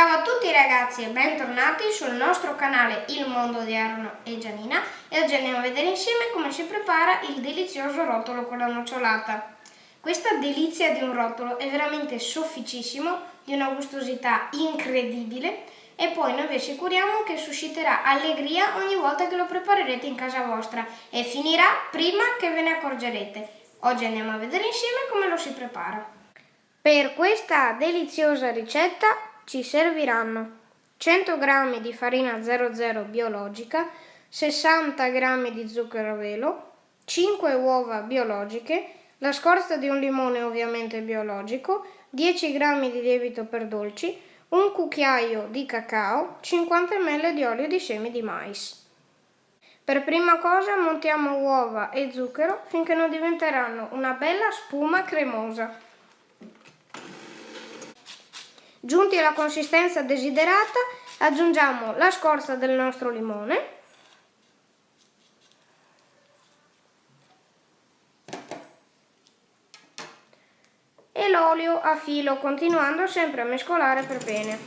Ciao a tutti ragazzi e bentornati sul nostro canale Il Mondo di Arno e Gianina e oggi andiamo a vedere insieme come si prepara il delizioso rotolo con la nocciolata. Questa delizia di un rotolo è veramente sofficissimo, di una gustosità incredibile e poi noi vi assicuriamo che susciterà allegria ogni volta che lo preparerete in casa vostra e finirà prima che ve ne accorgerete. Oggi andiamo a vedere insieme come lo si prepara. Per questa deliziosa ricetta ci serviranno 100 g di farina 00 biologica, 60 g di zucchero a velo, 5 uova biologiche, la scorza di un limone ovviamente biologico, 10 g di lievito per dolci, un cucchiaio di cacao, 50 ml di olio di semi di mais. Per prima cosa montiamo uova e zucchero finché non diventeranno una bella spuma cremosa. Giunti alla consistenza desiderata aggiungiamo la scorza del nostro limone e l'olio a filo continuando sempre a mescolare per bene.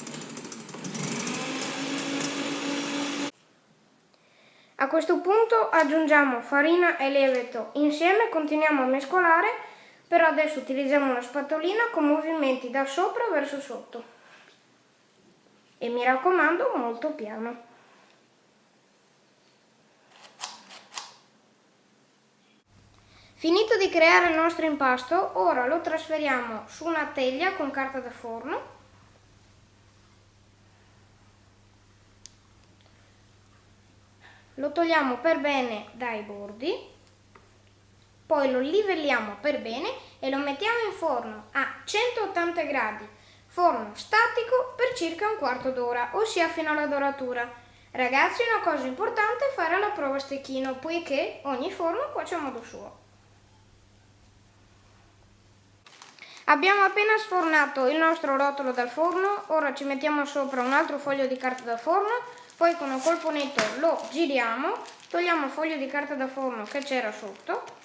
A questo punto aggiungiamo farina e lievito insieme, continuiamo a mescolare però adesso utilizziamo una spatolina con movimenti da sopra verso sotto. E mi raccomando molto piano. Finito di creare il nostro impasto, ora lo trasferiamo su una teglia con carta da forno. Lo togliamo per bene dai bordi poi lo livelliamo per bene e lo mettiamo in forno a 180 gradi, forno statico per circa un quarto d'ora, ossia fino alla doratura. Ragazzi una cosa importante è fare la prova stecchino, poiché ogni forno cuoce a modo suo. Abbiamo appena sfornato il nostro rotolo dal forno, ora ci mettiamo sopra un altro foglio di carta da forno, poi con un colpo netto lo giriamo, togliamo il foglio di carta da forno che c'era sotto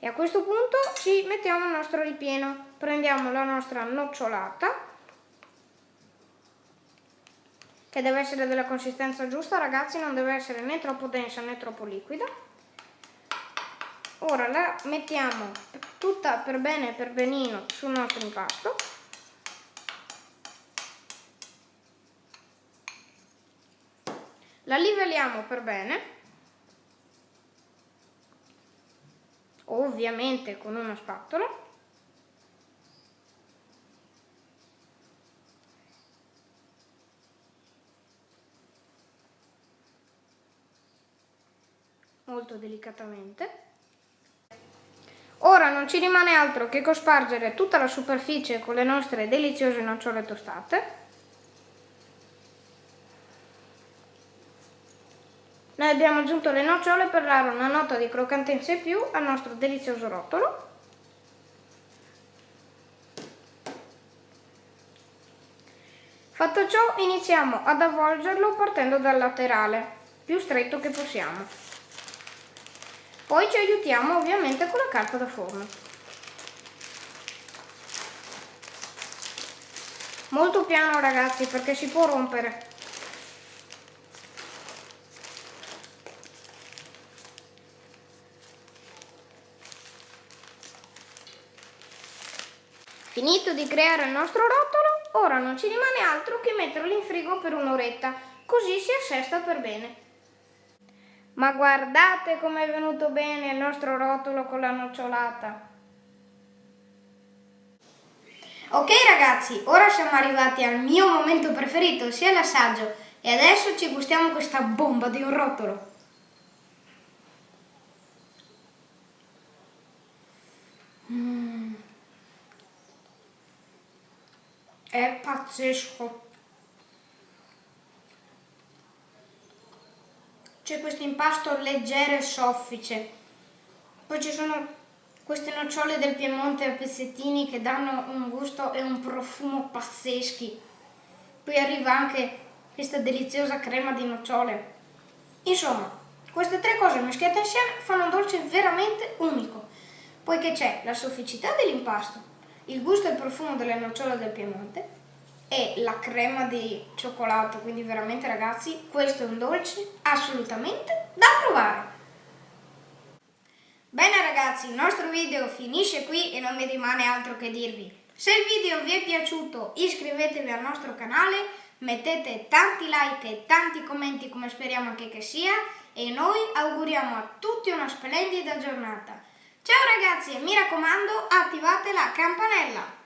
E a questo punto ci mettiamo il nostro ripieno. Prendiamo la nostra nocciolata, che deve essere della consistenza giusta, ragazzi, non deve essere né troppo densa né troppo liquida. Ora la mettiamo tutta per bene per benino sul nostro impasto. La livelliamo per bene ovviamente con una spatola molto delicatamente. Ora non ci rimane altro che cospargere tutta la superficie con le nostre deliziose nocciole tostate Noi abbiamo aggiunto le nocciole per dare una nota di croccantezza in più al nostro delizioso rotolo. Fatto ciò iniziamo ad avvolgerlo partendo dal laterale, più stretto che possiamo. Poi ci aiutiamo ovviamente con la carta da forno. Molto piano ragazzi perché si può rompere. Finito di creare il nostro rotolo, ora non ci rimane altro che metterlo in frigo per un'oretta, così si assesta per bene. Ma guardate come è venuto bene il nostro rotolo con la nocciolata. Ok ragazzi, ora siamo arrivati al mio momento preferito, ossia l'assaggio. E adesso ci gustiamo questa bomba di un rotolo. Mmm. È pazzesco. C'è questo impasto leggero e soffice. Poi ci sono queste nocciole del Piemonte a pezzettini che danno un gusto e un profumo pazzeschi. Poi arriva anche questa deliziosa crema di nocciole. Insomma, queste tre cose mischiate insieme fanno un dolce veramente unico. poiché c'è la sofficità dell'impasto, il gusto e il profumo delle nocciole del Piemonte e la crema di cioccolato, quindi veramente ragazzi, questo è un dolce assolutamente da provare. Bene ragazzi, il nostro video finisce qui e non mi rimane altro che dirvi. Se il video vi è piaciuto iscrivetevi al nostro canale, mettete tanti like e tanti commenti come speriamo anche che sia e noi auguriamo a tutti una splendida giornata. Ciao ragazzi e mi raccomando attivate la campanella!